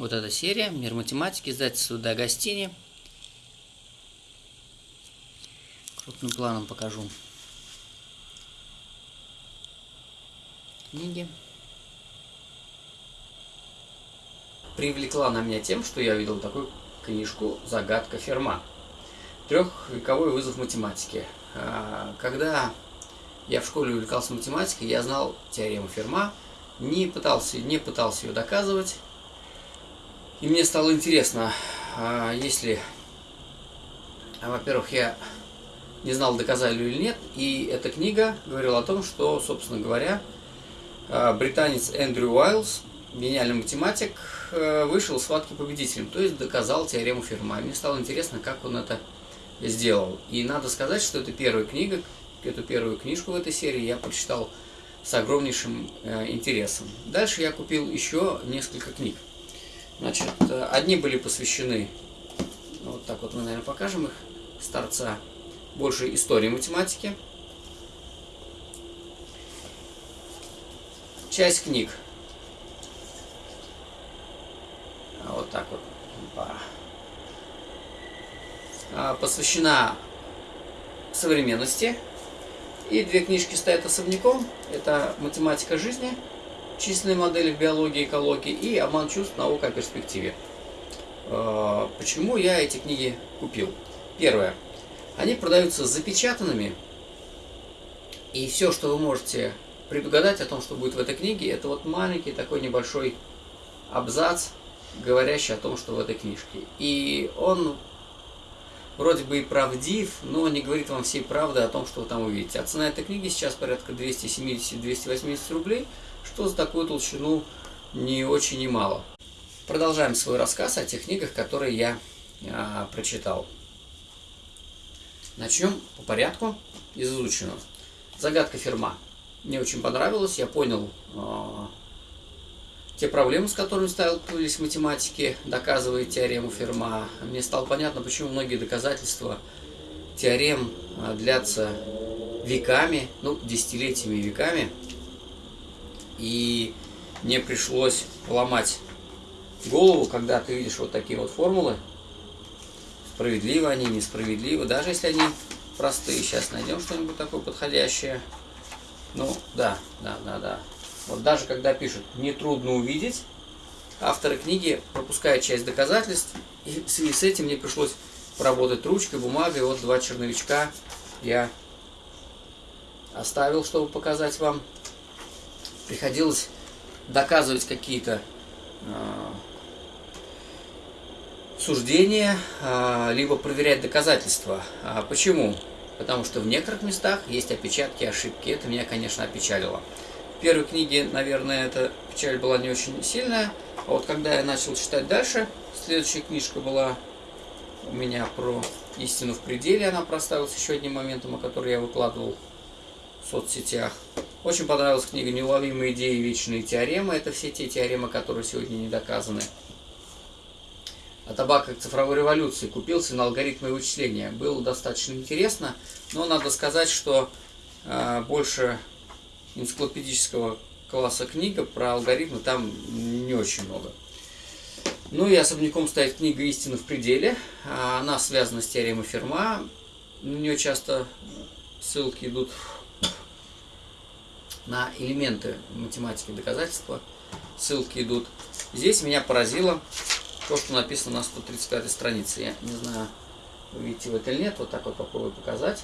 Вот эта серия «Мир математики», издательство Дагостини. Крупным планом покажу. Книги. Привлекла на меня тем, что я видел такую книжку «Загадка Ферма». Трехвековой вызов математики. А, когда я в школе увлекался математикой, я знал теорему Ферма, не пытался, не пытался ее доказывать, и мне стало интересно, а если, во-первых, я не знал, доказали или нет, и эта книга говорила о том, что, собственно говоря, а, британец Эндрю Уайлз, гениальный математик, э, вышел схватки победителем, то есть доказал теорему Ферма. Мне стало интересно, как он это сделал. И надо сказать, что это первая книга, эту первую книжку в этой серии я прочитал с огромнейшим э, интересом. Дальше я купил еще несколько книг. Значит, э, одни были посвящены, вот так вот мы, наверное, покажем их, с торца, больше истории математики. Часть книг. А вот так вот. А, посвящена современности. И две книжки стоят особняком. Это «Математика жизни» численные модели в биологии, экологии и обман чувств, наука о перспективе. А, почему я эти книги купил? Первое. Они продаются запечатанными, и все, что вы можете предугадать о том, что будет в этой книге, это вот маленький такой небольшой абзац, говорящий о том, что в этой книжке. И он вроде бы и правдив, но не говорит вам всей правды о том, что вы там увидите. А цена этой книги сейчас порядка 270-280 рублей – что за такую толщину не очень и мало. Продолжаем свой рассказ о тех книгах, которые я а, прочитал. Начнем по порядку из изученного. Загадка Ферма. Мне очень понравилось, я понял а, те проблемы, с которыми сталкивались математики, доказывая теорему Ферма. Мне стало понятно, почему многие доказательства теорем а, длятся веками, ну, десятилетиями веками и мне пришлось ломать голову, когда ты видишь вот такие вот формулы. Справедливы они, несправедливы, даже если они простые. Сейчас найдем что-нибудь такое подходящее. Ну, да, да, да, да. Вот даже когда пишут «нетрудно увидеть», авторы книги пропускают часть доказательств, и в связи с этим мне пришлось поработать ручкой, бумагой. Вот два черновичка я оставил, чтобы показать вам приходилось доказывать какие-то э, суждения, э, либо проверять доказательства. А почему? Потому что в некоторых местах есть опечатки, ошибки. Это меня, конечно, опечалило. Первой книге, наверное, эта печаль была не очень сильная. А вот когда я начал читать дальше, следующая книжка была у меня про истину в пределе. Она проставилась еще одним моментом, о котором я выкладывал в соцсетях. Очень понравилась книга «Неуловимые идеи и вечные теоремы». Это все те теоремы, которые сегодня не доказаны. А табак как цифровой революции. Купился на алгоритмы вычисления. Было достаточно интересно, но надо сказать, что э, больше энциклопедического класса книга про алгоритмы там не очень много. Ну и особняком стоит книга «Истина в пределе». Она связана с теоремой Ферма. На нее часто ссылки идут на элементы математики доказательства. Ссылки идут. Здесь меня поразило то, что написано на 135 странице. Я не знаю, видите вы это или нет. Вот так вот попробую показать.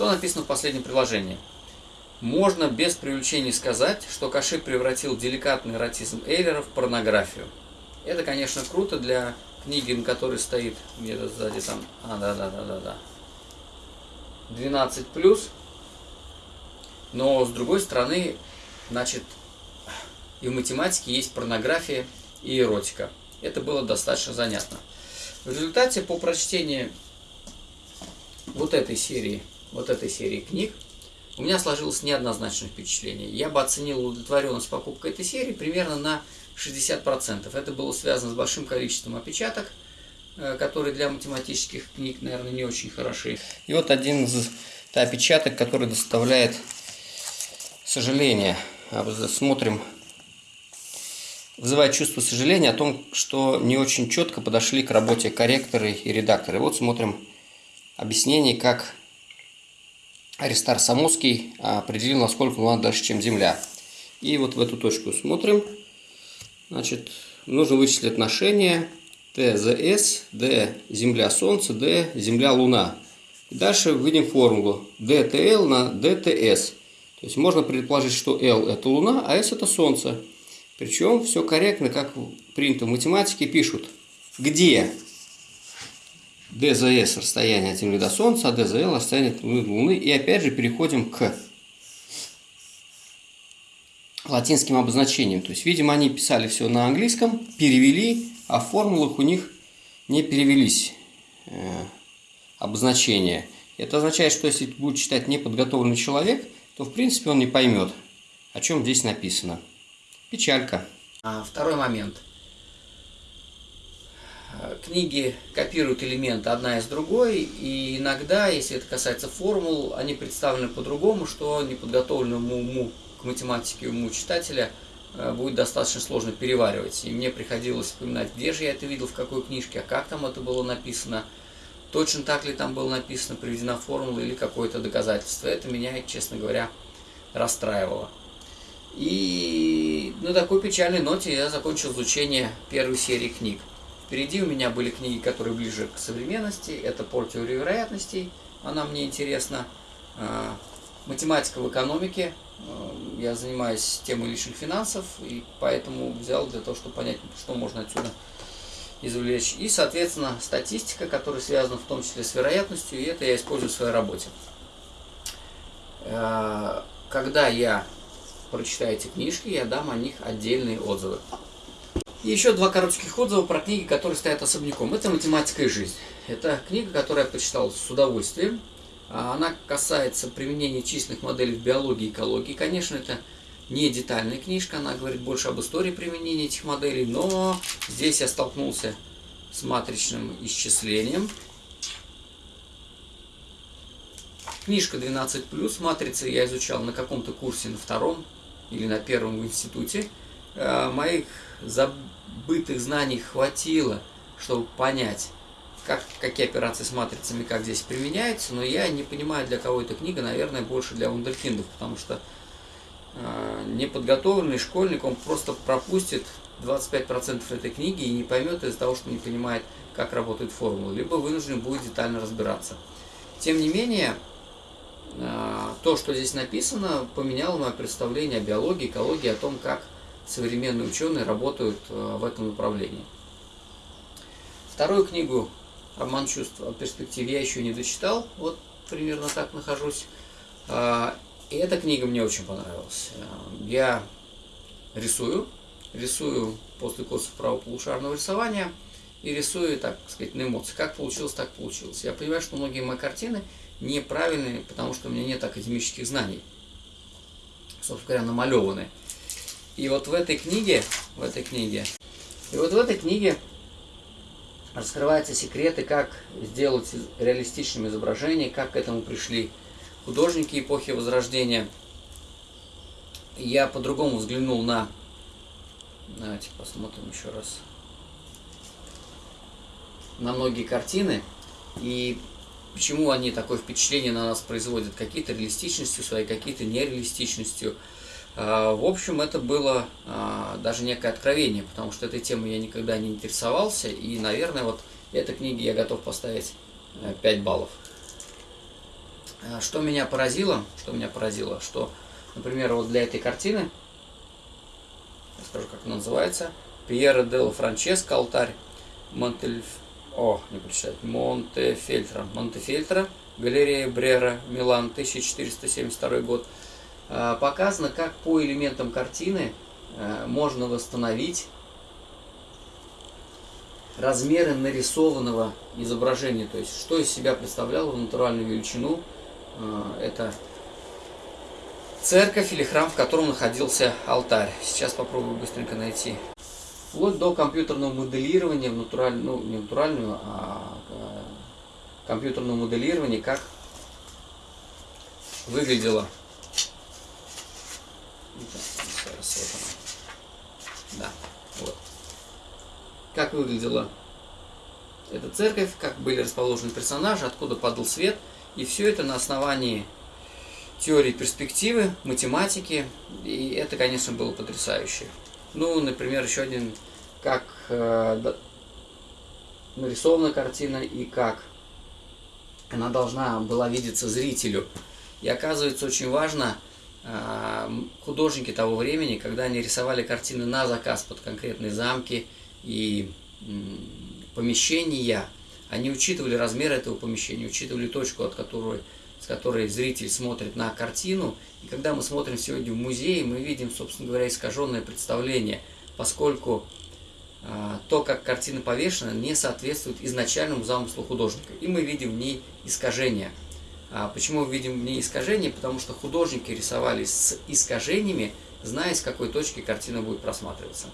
Что написано в последнем приложении? Можно без привлечения сказать, что Каши превратил деликатный эротизм Эйлера в порнографию. Это, конечно, круто для книги, на которой стоит где-то сзади там... А, да-да-да-да-да. 12 плюс, но с другой стороны, значит, и в математике есть порнография и эротика. Это было достаточно занятно. В результате по прочтении вот этой серии, вот этой серии книг, у меня сложилось неоднозначное впечатление. Я бы оценил удовлетворенность покупкой этой серии примерно на 60%. Это было связано с большим количеством опечаток, Э, которые для математических книг, наверное, не очень хороши. И вот один из опечаток, который доставляет сожаление. смотрим. Вызывает чувство сожаления о том, что не очень четко подошли к работе корректоры и редакторы. Вот смотрим объяснение, как Аристар Самоский определил, насколько Луна дальше, чем Земля. И вот в эту точку смотрим. Значит, нужно вычислить отношение ТЗС, D – Земля, Солнце, D – Земля, Луна. И дальше введем формулу DTL на DTS. То есть можно предположить, что L – это Луна, а S – это Солнце. Причем все корректно, как принято в математике, пишут, где DZS – расстояние от Земли до Солнца, а DZL – расстояние от Луны до Луны. И опять же переходим к латинским обозначениям. То есть, видимо, они писали все на английском, перевели а в формулах у них не перевелись э, обозначения. Это означает, что если будет читать неподготовленный человек, то в принципе он не поймет, о чем здесь написано. Печалька. А, второй момент. Книги копируют элементы одна из другой, и иногда, если это касается формул, они представлены по-другому, что неподготовленному уму к математике уму читателя – Э, будет достаточно сложно переваривать. И мне приходилось вспоминать, где же я это видел, в какой книжке, а как там это было написано, точно так ли там было написано, приведена формула или какое-то доказательство. Это меня, честно говоря, расстраивало. И на такой печальной ноте я закончил изучение первой серии книг. Впереди у меня были книги, которые ближе к современности. Это «Пор теории вероятностей», она мне интересна. Э, «Математика в экономике», Э, я занимаюсь темой личных финансов, и поэтому взял для того, чтобы понять, что можно отсюда извлечь. И, соответственно, статистика, которая связана в том числе с вероятностью, и это я использую в своей работе. Э, когда я прочитаю эти книжки, я дам о них отдельные отзывы. И еще два коротких отзыва про книги, которые стоят особняком. Это «Математика и жизнь». Это книга, которую я почитал с удовольствием. А она касается применения численных моделей в биологии и экологии. Конечно, это не детальная книжка, она говорит больше об истории применения этих моделей, но здесь я столкнулся с матричным исчислением. Книжка 12+, матрицы я изучал на каком-то курсе на втором или на первом в институте. А, моих забытых знаний хватило, чтобы понять, как, какие операции с матрицами, как здесь применяются, но я не понимаю, для кого эта книга, наверное, больше для вундеркиндов, потому что э, неподготовленный школьник, он просто пропустит 25% этой книги и не поймет из-за того, что не понимает, как работает формула, либо вынужден будет детально разбираться. Тем не менее, э, то, что здесь написано, поменяло мое представление о биологии, экологии, о том, как современные ученые работают э, в этом направлении. Вторую книгу «Роман чувств о перспективе» я еще не дочитал, вот примерно так нахожусь. А, и эта книга мне очень понравилась. А, я рисую, рисую после курсов правополушарного рисования и рисую, так сказать, на эмоции. Как получилось, так получилось. Я понимаю, что многие мои картины неправильные, потому что у меня нет академических знаний. Собственно говоря, намалеваны. И вот в этой книге, в этой книге, и вот в этой книге раскрываются секреты, как сделать реалистичным изображение, как к этому пришли художники эпохи Возрождения. Я по-другому взглянул на... Давайте посмотрим еще раз. На многие картины. И почему они такое впечатление на нас производят. Какие-то реалистичностью своей, какие-то нереалистичностью. А, в общем, это было а, даже некое откровение, потому что этой темой я никогда не интересовался, и, наверное, вот этой книге я готов поставить 5 э, баллов. А, что меня поразило, что меня поразило, что, например, вот для этой картины, я скажу, как она называется, Пьера Делла Франческо, алтарь Монтельф... О, не прочитать. Монтефельтро. Монтефельтро, галерея Брера, Милан, 1472 год. Э, показано, как по элементам картины э, можно восстановить размеры нарисованного изображения, то есть что из себя представляло натуральную величину. Э, это церковь или храм, в котором находился алтарь. Сейчас попробую быстренько найти. Вплоть до компьютерного моделирования в натуральную, ну не натуральную, а компьютерного моделирования, как выглядело Вот она. Да, вот. Как выглядела эта церковь, как были расположены персонажи, откуда падал свет. И все это на основании теории перспективы, математики. И это, конечно, было потрясающе. Ну, например, еще один, как э, нарисована картина и как она должна была видеться зрителю. И оказывается, очень важно, художники того времени, когда они рисовали картины на заказ под конкретные замки и помещения, они учитывали размер этого помещения, учитывали точку, от которой, с которой зритель смотрит на картину. И когда мы смотрим сегодня в музее, мы видим, собственно говоря, искаженное представление, поскольку а, то, как картина повешена, не соответствует изначальному замыслу художника. И мы видим в ней искажения. А почему мы видим в ней искажения? Потому что художники рисовали с искажениями, зная, с какой точки картина будет просматриваться.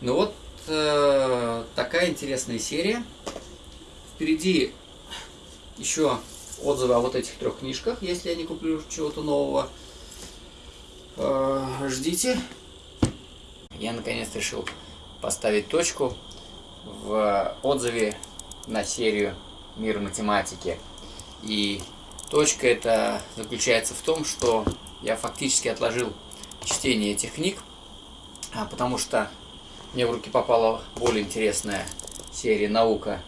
Ну вот э, такая интересная серия. Впереди еще отзывы о вот этих трех книжках, если я не куплю чего-то нового. Э, ждите. Я наконец решил поставить точку в отзыве на серию «Мир математики». И точка эта заключается в том, что я фактически отложил чтение этих книг, а, потому что мне в руки попала более интересная серия «Наука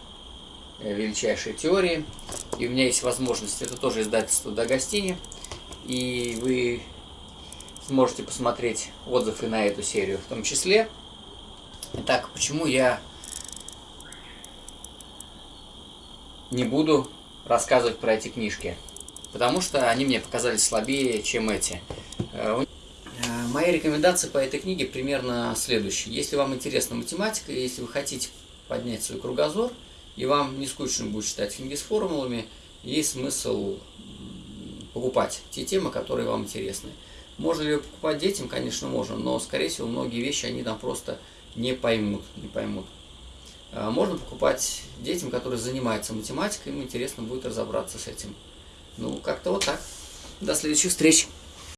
величайшей теории». И у меня есть возможность, это тоже издательство Дагостини, и вы сможете посмотреть отзывы на эту серию в том числе. Итак, почему я не буду рассказывать про эти книжки? Потому что они мне показались слабее, чем эти. Э, э, мои рекомендации по этой книге примерно следующие. Если вам интересна математика, если вы хотите поднять свой кругозор, и вам не скучно будет читать книги с формулами, есть смысл покупать те темы, которые вам интересны. Можно ли покупать детям? Конечно, можно, но, скорее всего, многие вещи, они там просто не поймут, не поймут. А, можно покупать детям, которые занимаются математикой, им интересно будет разобраться с этим. Ну, как-то вот так. До следующих встреч!